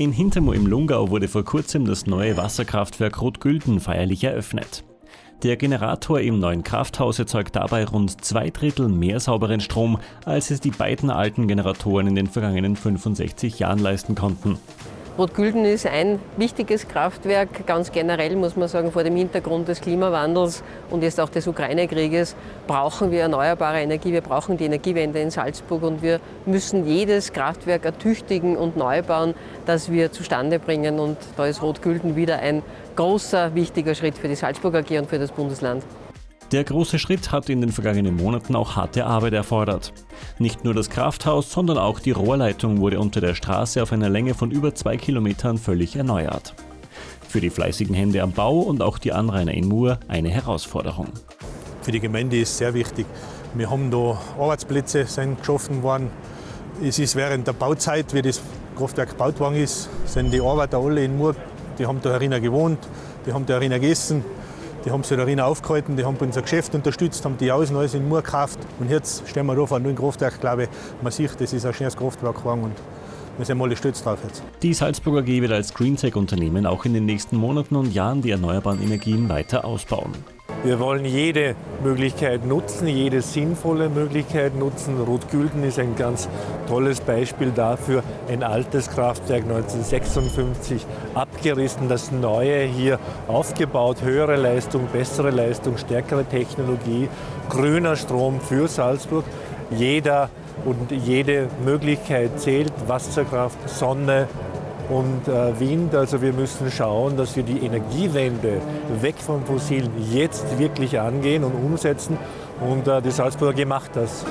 In Hintermo im Lungau wurde vor kurzem das neue Wasserkraftwerk Rotgülden feierlich eröffnet. Der Generator im neuen Krafthaus erzeugt dabei rund zwei Drittel mehr sauberen Strom, als es die beiden alten Generatoren in den vergangenen 65 Jahren leisten konnten. Rotgülden ist ein wichtiges Kraftwerk, ganz generell muss man sagen, vor dem Hintergrund des Klimawandels und jetzt auch des Ukraine-Krieges brauchen wir erneuerbare Energie, wir brauchen die Energiewende in Salzburg und wir müssen jedes Kraftwerk ertüchtigen und neu bauen, das wir zustande bringen. Und da ist Rotgülden wieder ein großer, wichtiger Schritt für die Salzburg AG und für das Bundesland. Der große Schritt hat in den vergangenen Monaten auch harte Arbeit erfordert. Nicht nur das Krafthaus, sondern auch die Rohrleitung wurde unter der Straße auf einer Länge von über zwei Kilometern völlig erneuert. Für die fleißigen Hände am Bau und auch die Anrainer in Mur eine Herausforderung. Für die Gemeinde ist sehr wichtig. Wir haben da Arbeitsplätze sind geschaffen worden. Es ist während der Bauzeit, wie das Kraftwerk gebaut worden ist, sind die Arbeiter alle in Mur, die haben da herinnen gewohnt, die haben da herinnen gegessen, die haben sich darin aufgehalten, die haben unser Geschäft unterstützt, haben die Außen alles in Mur gekauft. Und jetzt stehen wir da vor einem neuen Kraftwerk, glaube ich. Man sieht, das ist ein schönes Kraftwerk geworden und wir sind alle stolz drauf jetzt. Die Salzburger AG wird als Greentech-Unternehmen auch in den nächsten Monaten und Jahren die erneuerbaren Energien weiter ausbauen. Wir wollen jede Möglichkeit nutzen, jede sinnvolle Möglichkeit nutzen. Rotgülden ist ein ganz tolles Beispiel dafür. Ein altes Kraftwerk 1956 abgerissen, das neue hier aufgebaut. Höhere Leistung, bessere Leistung, stärkere Technologie, grüner Strom für Salzburg. Jeder und jede Möglichkeit zählt. Wasserkraft, Sonne, und äh, Wind. Also wir müssen schauen, dass wir die Energiewende weg von Fossilen jetzt wirklich angehen und umsetzen. Und äh, die Salzburger gemacht das.